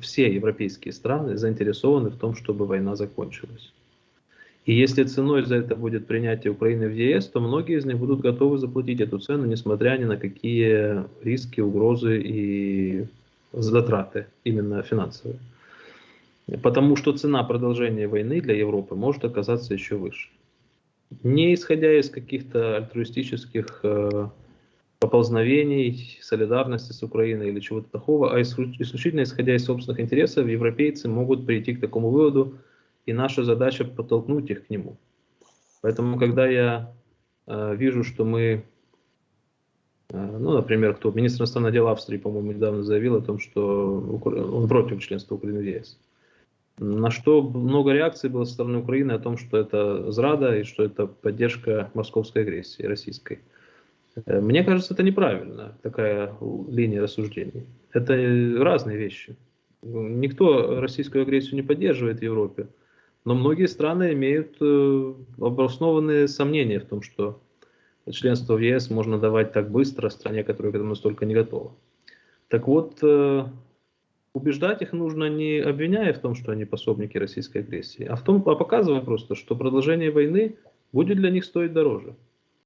все европейские страны заинтересованы в том, чтобы война закончилась. И если ценой за это будет принятие Украины в ЕС, то многие из них будут готовы заплатить эту цену, несмотря ни на какие риски, угрозы и затраты, именно финансовые. Потому что цена продолжения войны для Европы может оказаться еще выше. Не исходя из каких-то альтруистических э, поползновений, солидарности с Украиной или чего-то такого, а исключительно исходя из собственных интересов, европейцы могут прийти к такому выводу, и наша задача подтолкнуть их к нему. Поэтому, когда я э, вижу, что мы, э, ну, например, кто министр иностранных дел Австрии, по-моему, недавно заявил о том, что он против членства Украины в ЕС. На что много реакций было со стороны Украины о том, что это зрада и что это поддержка московской агрессии российской. Э, мне кажется, это неправильно, такая линия рассуждений. Это разные вещи. Никто российскую агрессию не поддерживает в Европе, но многие страны имеют э, обоснованные сомнения в том, что членство в ЕС можно давать так быстро стране, которая к этому настолько не готова. Так вот, э, убеждать их нужно не обвиняя в том, что они пособники российской агрессии, а в том, а показывая просто, что продолжение войны будет для них стоить дороже.